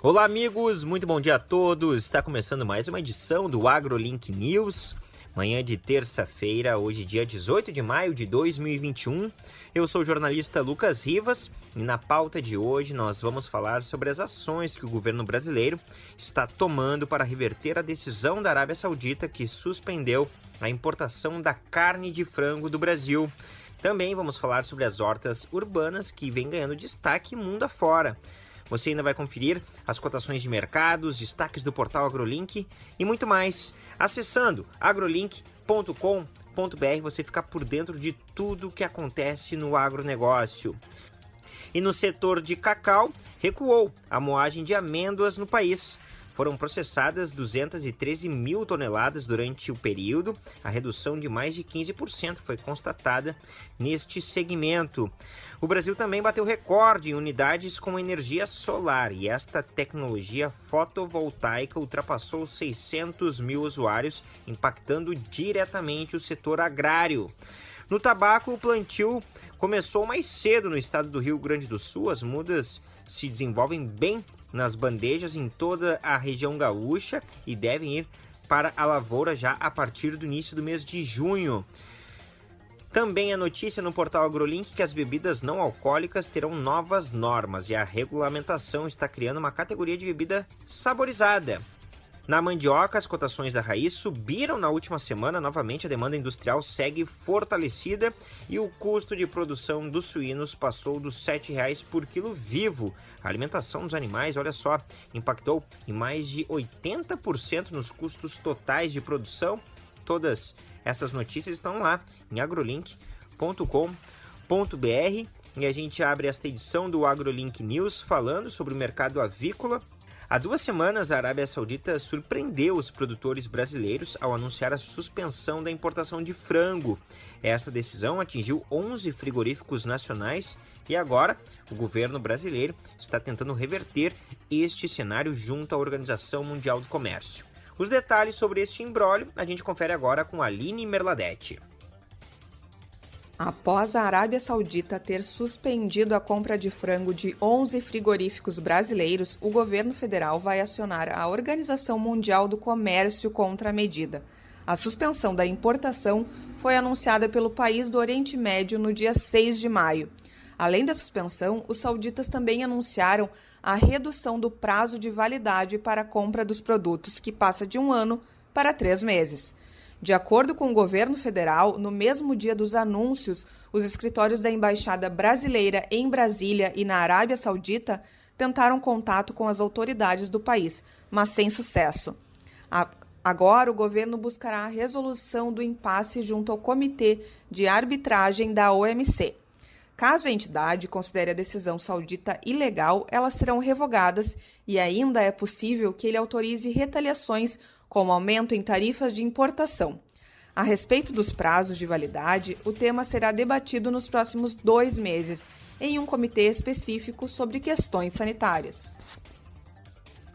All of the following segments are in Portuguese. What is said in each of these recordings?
Olá, amigos, muito bom dia a todos. Está começando mais uma edição do AgroLink News. Manhã de terça-feira, hoje, dia 18 de maio de 2021. Eu sou o jornalista Lucas Rivas e na pauta de hoje nós vamos falar sobre as ações que o governo brasileiro está tomando para reverter a decisão da Arábia Saudita que suspendeu a importação da carne de frango do Brasil. Também vamos falar sobre as hortas urbanas que vêm ganhando destaque mundo afora. Você ainda vai conferir as cotações de mercados, destaques do portal AgroLink e muito mais. Acessando agrolink.com.br você fica por dentro de tudo o que acontece no agronegócio. E no setor de cacau, recuou a moagem de amêndoas no país foram processadas 213 mil toneladas durante o período. A redução de mais de 15% foi constatada neste segmento. O Brasil também bateu recorde em unidades com energia solar e esta tecnologia fotovoltaica ultrapassou 600 mil usuários, impactando diretamente o setor agrário. No tabaco, o plantio começou mais cedo no estado do Rio Grande do Sul. As mudas se desenvolvem bem nas bandejas em toda a região gaúcha e devem ir para a lavoura já a partir do início do mês de junho. Também a notícia no portal AgroLink que as bebidas não alcoólicas terão novas normas e a regulamentação está criando uma categoria de bebida saborizada. Na mandioca, as cotações da raiz subiram na última semana. Novamente, a demanda industrial segue fortalecida e o custo de produção dos suínos passou dos R$ 7,00 por quilo vivo. A alimentação dos animais, olha só, impactou em mais de 80% nos custos totais de produção. Todas essas notícias estão lá em agrolink.com.br. E a gente abre esta edição do AgroLink News falando sobre o mercado avícola Há duas semanas, a Arábia Saudita surpreendeu os produtores brasileiros ao anunciar a suspensão da importação de frango. Essa decisão atingiu 11 frigoríficos nacionais e agora o governo brasileiro está tentando reverter este cenário junto à Organização Mundial do Comércio. Os detalhes sobre este imbróglio a gente confere agora com Aline Merladete. Após a Arábia Saudita ter suspendido a compra de frango de 11 frigoríficos brasileiros, o governo federal vai acionar a Organização Mundial do Comércio contra a medida. A suspensão da importação foi anunciada pelo país do Oriente Médio no dia 6 de maio. Além da suspensão, os sauditas também anunciaram a redução do prazo de validade para a compra dos produtos, que passa de um ano para três meses. De acordo com o governo federal, no mesmo dia dos anúncios, os escritórios da Embaixada Brasileira em Brasília e na Arábia Saudita tentaram contato com as autoridades do país, mas sem sucesso. Agora, o governo buscará a resolução do impasse junto ao Comitê de Arbitragem da OMC. Caso a entidade considere a decisão saudita ilegal, elas serão revogadas e ainda é possível que ele autorize retaliações como aumento em tarifas de importação. A respeito dos prazos de validade, o tema será debatido nos próximos dois meses em um comitê específico sobre questões sanitárias.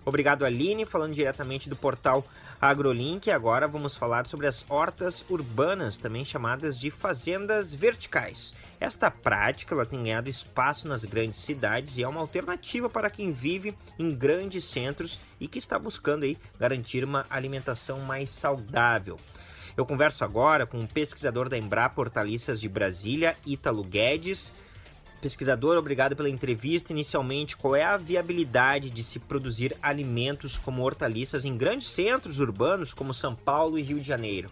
Obrigado, Aline, falando diretamente do portal AgroLink. Agora vamos falar sobre as hortas urbanas, também chamadas de fazendas verticais. Esta prática ela tem ganhado espaço nas grandes cidades e é uma alternativa para quem vive em grandes centros e que está buscando aí garantir uma alimentação mais saudável. Eu converso agora com o um pesquisador da Embrapa Hortaliças de Brasília, Ítalo Guedes, Pesquisador, obrigado pela entrevista. Inicialmente, qual é a viabilidade de se produzir alimentos como hortaliças em grandes centros urbanos como São Paulo e Rio de Janeiro?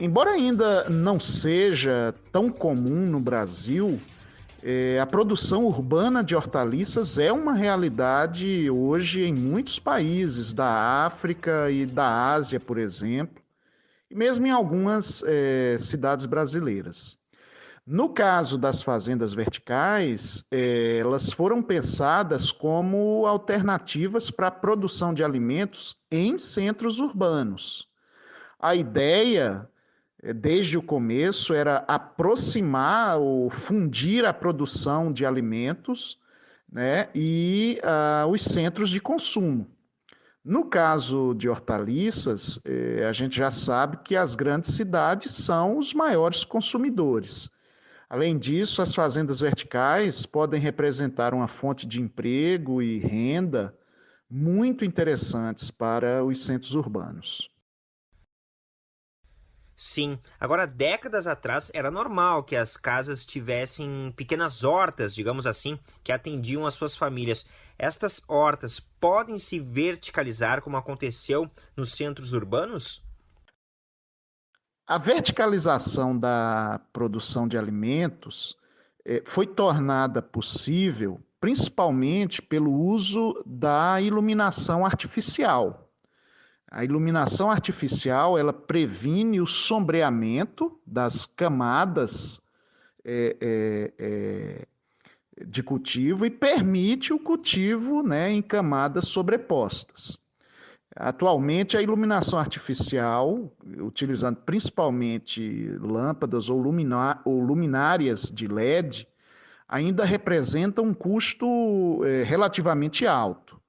Embora ainda não seja tão comum no Brasil, é, a produção urbana de hortaliças é uma realidade hoje em muitos países da África e da Ásia, por exemplo, e mesmo em algumas é, cidades brasileiras. No caso das fazendas verticais, é, elas foram pensadas como alternativas para a produção de alimentos em centros urbanos. A ideia, é, desde o começo, era aproximar ou fundir a produção de alimentos né, e uh, os centros de consumo. No caso de hortaliças, eh, a gente já sabe que as grandes cidades são os maiores consumidores. Além disso, as fazendas verticais podem representar uma fonte de emprego e renda muito interessantes para os centros urbanos. Sim, agora décadas atrás era normal que as casas tivessem pequenas hortas, digamos assim, que atendiam as suas famílias. Estas hortas podem se verticalizar como aconteceu nos centros urbanos? A verticalização da produção de alimentos eh, foi tornada possível principalmente pelo uso da iluminação artificial. A iluminação artificial ela previne o sombreamento das camadas é, é, é, de cultivo e permite o cultivo né, em camadas sobrepostas. Atualmente, a iluminação artificial, utilizando principalmente lâmpadas ou, luminárias de LED, ainda representa um custo é, relativamente alto,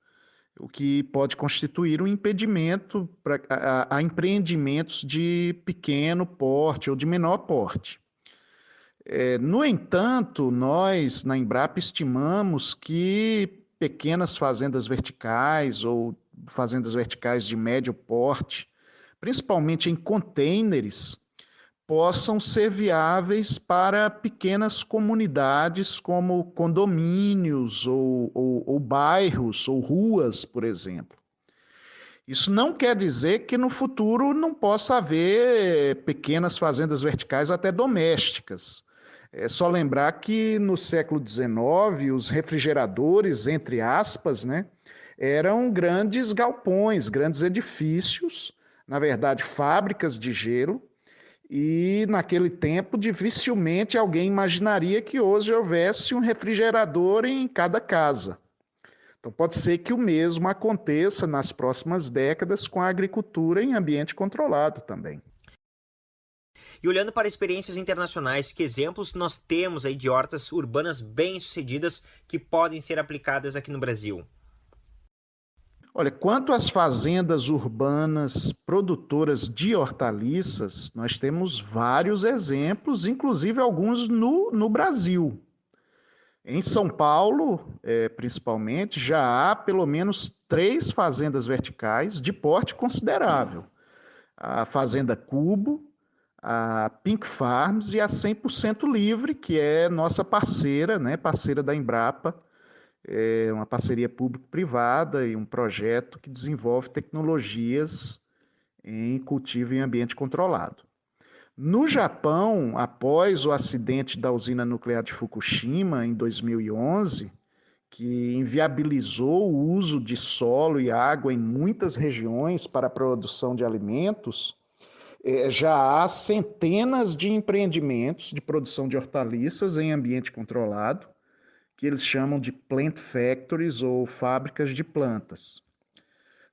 o que pode constituir um impedimento para, a, a empreendimentos de pequeno porte ou de menor porte. É, no entanto, nós na Embrapa estimamos que pequenas fazendas verticais ou fazendas verticais de médio porte, principalmente em containers, possam ser viáveis para pequenas comunidades como condomínios ou, ou, ou bairros ou ruas, por exemplo. Isso não quer dizer que no futuro não possa haver pequenas fazendas verticais até domésticas. É só lembrar que no século XIX, os refrigeradores, entre aspas, né, eram grandes galpões, grandes edifícios, na verdade, fábricas de gelo, e naquele tempo dificilmente alguém imaginaria que hoje houvesse um refrigerador em cada casa. Então pode ser que o mesmo aconteça nas próximas décadas com a agricultura em ambiente controlado também. E olhando para experiências internacionais, que exemplos nós temos aí de hortas urbanas bem-sucedidas que podem ser aplicadas aqui no Brasil? Olha, quanto às fazendas urbanas produtoras de hortaliças, nós temos vários exemplos, inclusive alguns no, no Brasil. Em São Paulo, é, principalmente, já há pelo menos três fazendas verticais de porte considerável. A Fazenda Cubo, a Pink Farms e a 100% Livre, que é nossa parceira, né, parceira da Embrapa, é uma parceria público-privada e um projeto que desenvolve tecnologias em cultivo em ambiente controlado. No Japão, após o acidente da usina nuclear de Fukushima em 2011, que inviabilizou o uso de solo e água em muitas regiões para a produção de alimentos, é, já há centenas de empreendimentos de produção de hortaliças em ambiente controlado, que eles chamam de plant factories ou fábricas de plantas.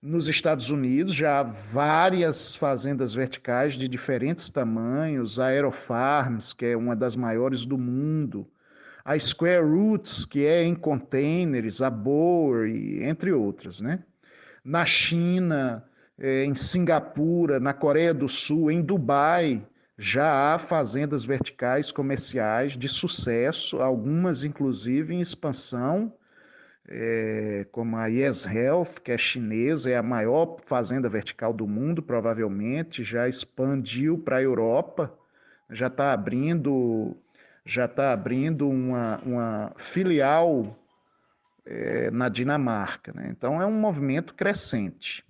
Nos Estados Unidos já há várias fazendas verticais de diferentes tamanhos, a Aerofarms, que é uma das maiores do mundo, a Square Roots, que é em containers, a Boer, entre outras. Né? Na China, eh, em Singapura, na Coreia do Sul, em Dubai, já há fazendas verticais comerciais de sucesso, algumas inclusive em expansão, é, como a Yes Health, que é chinesa, é a maior fazenda vertical do mundo, provavelmente, já expandiu para a Europa, já está abrindo, já está abrindo uma, uma filial é, na Dinamarca. Né? Então é um movimento crescente.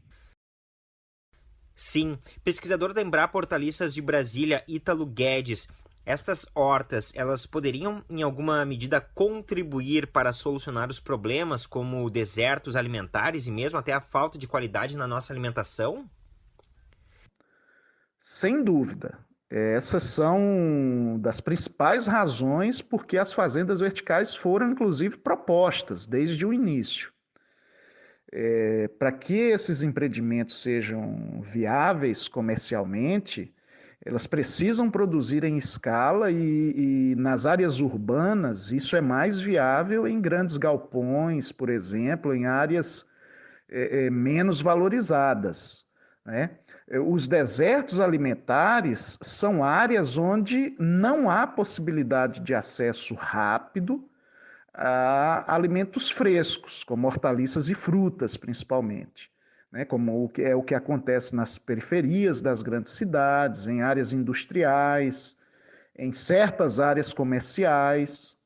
Sim, pesquisador da Embrapa Hortaliças de Brasília, Ítalo Guedes. Estas hortas, elas poderiam, em alguma medida, contribuir para solucionar os problemas como desertos alimentares e mesmo até a falta de qualidade na nossa alimentação? Sem dúvida. Essas são das principais razões porque as fazendas verticais foram, inclusive, propostas desde o início. É, Para que esses empreendimentos sejam viáveis comercialmente, elas precisam produzir em escala e, e, nas áreas urbanas isso é mais viável em grandes galpões, por exemplo, em áreas é, é, menos valorizadas. Né? Os desertos alimentares são áreas onde não há possibilidade de acesso rápido a alimentos frescos, como hortaliças e frutas, principalmente. Né, como é o que acontece nas periferias das grandes cidades, em áreas industriais, em certas áreas comerciais.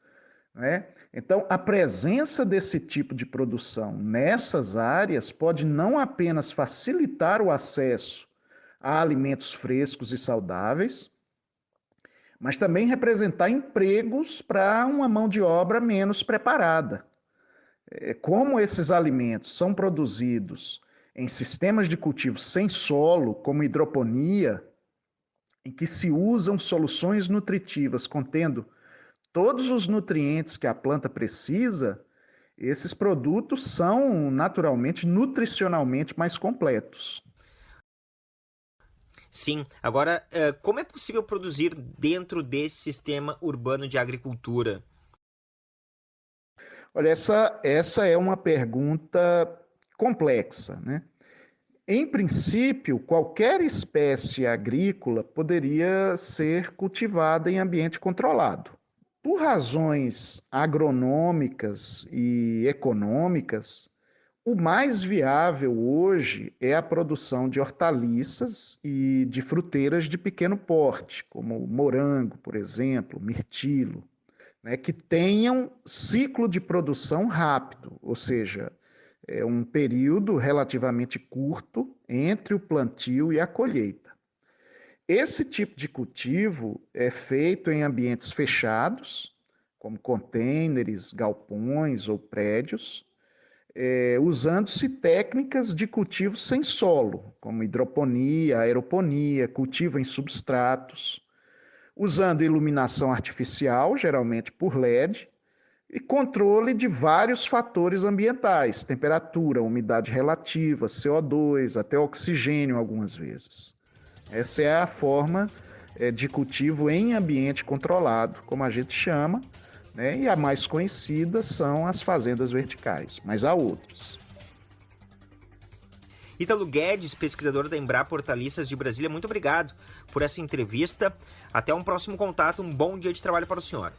Né? Então, a presença desse tipo de produção nessas áreas pode não apenas facilitar o acesso a alimentos frescos e saudáveis, mas também representar empregos para uma mão de obra menos preparada. É, como esses alimentos são produzidos em sistemas de cultivo sem solo, como hidroponia, em que se usam soluções nutritivas contendo todos os nutrientes que a planta precisa, esses produtos são naturalmente nutricionalmente mais completos. Sim. Agora, eh, como é possível produzir dentro desse sistema urbano de agricultura? Olha, essa, essa é uma pergunta complexa, né? Em princípio, qualquer espécie agrícola poderia ser cultivada em ambiente controlado. Por razões agronômicas e econômicas, o mais viável hoje é a produção de hortaliças e de fruteiras de pequeno porte, como morango, por exemplo, mirtilo, né, que tenham ciclo de produção rápido, ou seja, é um período relativamente curto entre o plantio e a colheita. Esse tipo de cultivo é feito em ambientes fechados, como contêineres, galpões ou prédios, é, usando-se técnicas de cultivo sem solo, como hidroponia, aeroponia, cultivo em substratos, usando iluminação artificial, geralmente por LED, e controle de vários fatores ambientais, temperatura, umidade relativa, CO2, até oxigênio algumas vezes. Essa é a forma é, de cultivo em ambiente controlado, como a gente chama, né? e a mais conhecida são as fazendas verticais, mas há outros. Ítalo Guedes, pesquisador da Embrapa Hortaliças de Brasília, muito obrigado por essa entrevista. Até um próximo contato, um bom dia de trabalho para o senhor.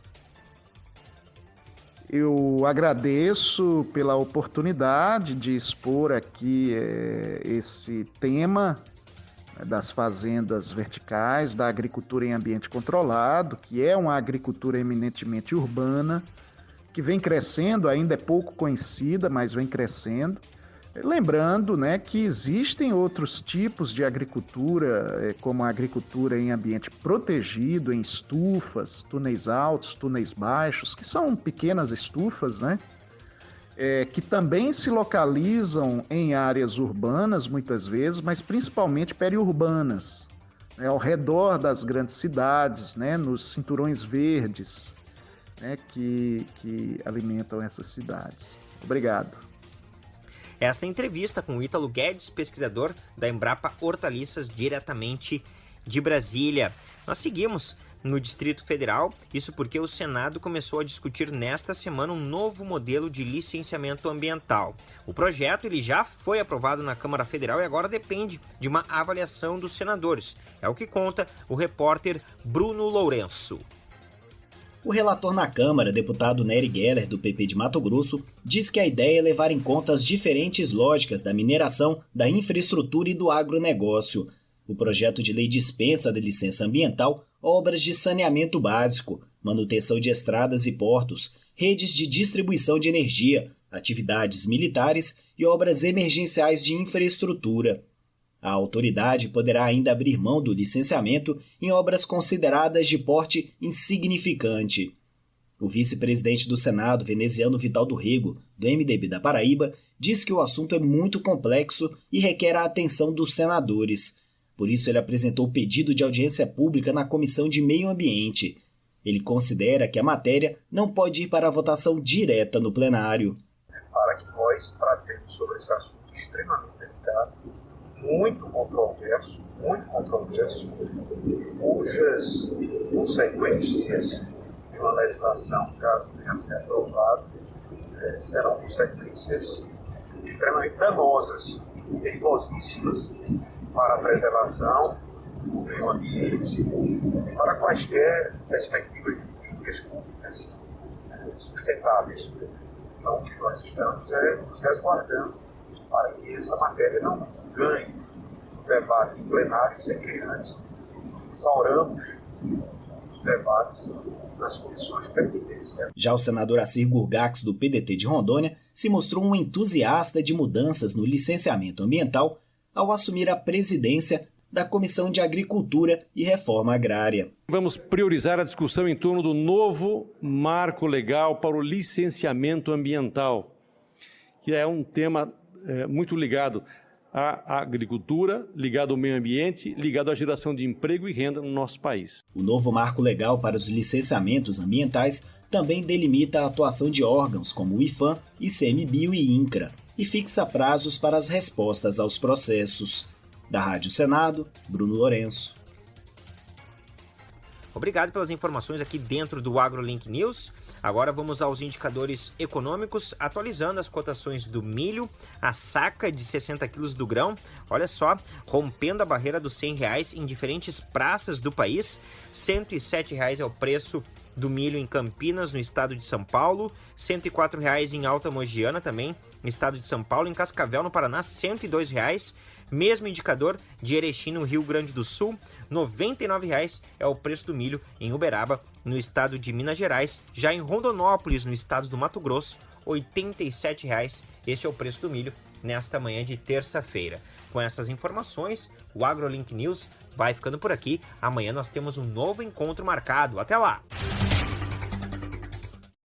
Eu agradeço pela oportunidade de expor aqui é, esse tema das fazendas verticais, da agricultura em ambiente controlado, que é uma agricultura eminentemente urbana, que vem crescendo, ainda é pouco conhecida, mas vem crescendo. Lembrando né, que existem outros tipos de agricultura, eh, como a agricultura em ambiente protegido, em estufas, túneis altos, túneis baixos, que são pequenas estufas, né? É, que também se localizam em áreas urbanas, muitas vezes, mas principalmente periurbanas, né, ao redor das grandes cidades, né, nos cinturões verdes né, que, que alimentam essas cidades. Obrigado. Esta entrevista com Ítalo Guedes, pesquisador da Embrapa Hortaliças, diretamente de Brasília. Nós seguimos no Distrito Federal, isso porque o Senado começou a discutir nesta semana um novo modelo de licenciamento ambiental. O projeto ele já foi aprovado na Câmara Federal e agora depende de uma avaliação dos senadores. É o que conta o repórter Bruno Lourenço. O relator na Câmara, deputado Nery Geller, do PP de Mato Grosso, diz que a ideia é levar em conta as diferentes lógicas da mineração, da infraestrutura e do agronegócio. O projeto de lei dispensa da licença ambiental obras de saneamento básico, manutenção de estradas e portos, redes de distribuição de energia, atividades militares e obras emergenciais de infraestrutura. A autoridade poderá ainda abrir mão do licenciamento em obras consideradas de porte insignificante. O vice-presidente do Senado, veneziano Vital do Rego, do MDB da Paraíba, diz que o assunto é muito complexo e requer a atenção dos senadores. Por isso, ele apresentou pedido de audiência pública na Comissão de Meio Ambiente. Ele considera que a matéria não pode ir para a votação direta no plenário. Para que nós tratemos sobre esse assunto extremamente delicado muito controverso, muito controverso, cujas consequências de uma legislação, caso a ser aprovada, eh, serão consequências extremamente danosas, perigosíssimas para a preservação do meio ambiente, para quaisquer perspectivas de políticas públicas sustentáveis. Então, o que nós estamos é nos resguardando para que essa matéria não ganhe o debate em plenário sem que antes instauramos os debates nas comissões pertinentes. Já o senador Assir Gurgax, do PDT de Rondônia, se mostrou um entusiasta de mudanças no licenciamento ambiental ao assumir a presidência da Comissão de Agricultura e Reforma Agrária. Vamos priorizar a discussão em torno do novo marco legal para o licenciamento ambiental, que é um tema é, muito ligado à agricultura, ligado ao meio ambiente, ligado à geração de emprego e renda no nosso país. O novo marco legal para os licenciamentos ambientais também delimita a atuação de órgãos como o IFAM, ICMBio e INCRA e fixa prazos para as respostas aos processos. Da Rádio Senado, Bruno Lourenço. Obrigado pelas informações aqui dentro do AgroLink News. Agora vamos aos indicadores econômicos, atualizando as cotações do milho, a saca de 60 quilos do grão, olha só, rompendo a barreira dos 100 reais em diferentes praças do país. 107 reais é o preço do milho em Campinas, no estado de São Paulo, 104 reais em Alta Mogiana também, no estado de São Paulo, em Cascavel, no Paraná, 102 reais. Mesmo indicador de Erechim, no Rio Grande do Sul, R$ 99,00 é o preço do milho em Uberaba, no estado de Minas Gerais. Já em Rondonópolis, no estado do Mato Grosso, R$ 87,00. Este é o preço do milho nesta manhã de terça-feira. Com essas informações, o AgroLink News vai ficando por aqui. Amanhã nós temos um novo encontro marcado. Até lá!